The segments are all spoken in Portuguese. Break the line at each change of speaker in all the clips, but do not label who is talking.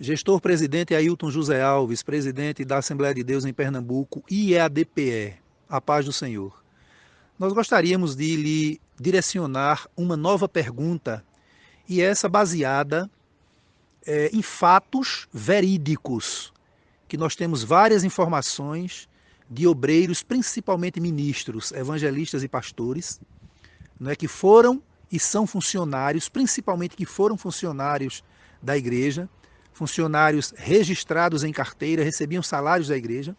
Gestor presidente Ailton José Alves, presidente da Assembleia de Deus em Pernambuco, IEADPE, a paz do Senhor. Nós gostaríamos de lhe direcionar uma nova pergunta, e essa baseada é, em fatos verídicos, que nós temos várias informações de obreiros, principalmente ministros, evangelistas e pastores, não é que foram e são funcionários, principalmente que foram funcionários da igreja, funcionários registrados em carteira, recebiam salários da igreja.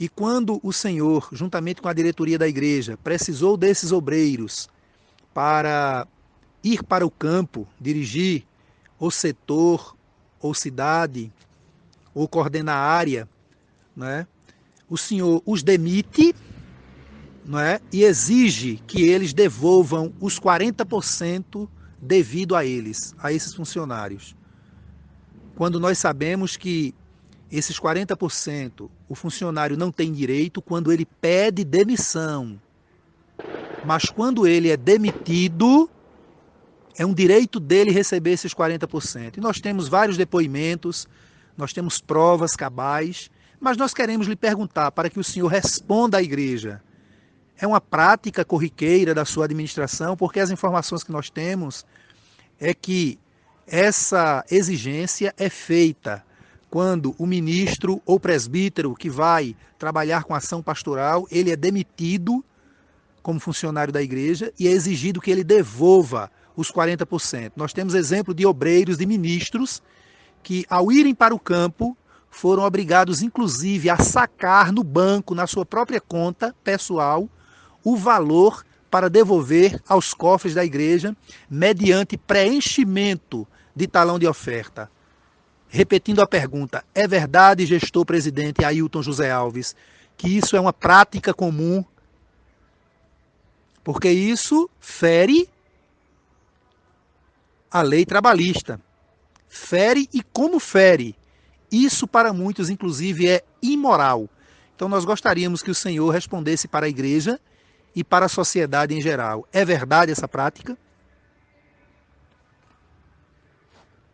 E quando o Senhor, juntamente com a diretoria da igreja, precisou desses obreiros para ir para o campo, dirigir o setor ou cidade, ou coordenar a área, né? o Senhor os demite não é? e exige que eles devolvam os 40% devido a eles, a esses funcionários quando nós sabemos que esses 40% o funcionário não tem direito quando ele pede demissão. Mas quando ele é demitido, é um direito dele receber esses 40%. E nós temos vários depoimentos, nós temos provas cabais, mas nós queremos lhe perguntar para que o senhor responda à igreja. É uma prática corriqueira da sua administração, porque as informações que nós temos é que essa exigência é feita quando o ministro ou presbítero que vai trabalhar com ação pastoral, ele é demitido como funcionário da igreja e é exigido que ele devolva os 40%. Nós temos exemplo de obreiros, de ministros, que ao irem para o campo, foram obrigados inclusive a sacar no banco, na sua própria conta pessoal, o valor para devolver aos cofres da igreja, mediante preenchimento de talão de oferta. Repetindo a pergunta, é verdade, gestor presidente Ailton José Alves, que isso é uma prática comum? Porque isso fere a lei trabalhista. Fere e como fere. Isso para muitos, inclusive, é imoral. Então nós gostaríamos que o Senhor respondesse para a igreja e para a sociedade em geral. É verdade essa prática?